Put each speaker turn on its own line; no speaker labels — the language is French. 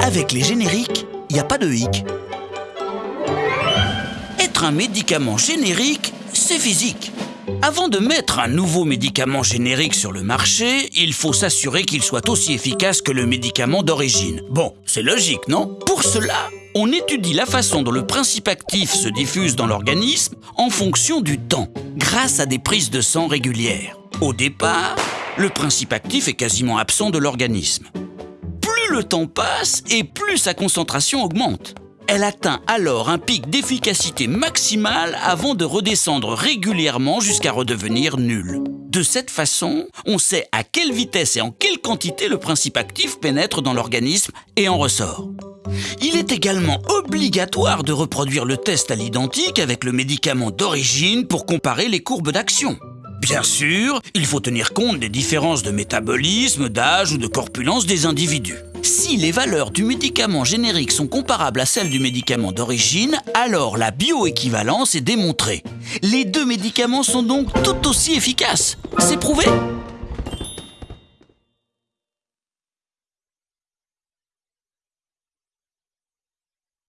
Avec les génériques, il n'y a pas de hic. Être un médicament générique, c'est physique. Avant de mettre un nouveau médicament générique sur le marché, il faut s'assurer qu'il soit aussi efficace que le médicament d'origine. Bon, c'est logique, non? Pour cela, on étudie la façon dont le principe actif se diffuse dans l'organisme en fonction du temps, grâce à des prises de sang régulières. Au départ, le principe actif est quasiment absent de l'organisme. Plus le temps passe et plus sa concentration augmente. Elle atteint alors un pic d'efficacité maximale avant de redescendre régulièrement jusqu'à redevenir nulle. De cette façon, on sait à quelle vitesse et en quelle quantité le principe actif pénètre dans l'organisme et en ressort. Il est également obligatoire de reproduire le test à l'identique avec le médicament d'origine pour comparer les courbes d'action. Bien sûr, il faut tenir compte des différences de métabolisme, d'âge ou de corpulence des individus. Si les valeurs du médicament générique sont comparables à celles du médicament d'origine, alors la bioéquivalence est démontrée. Les deux médicaments sont donc tout aussi efficaces. C'est prouvé?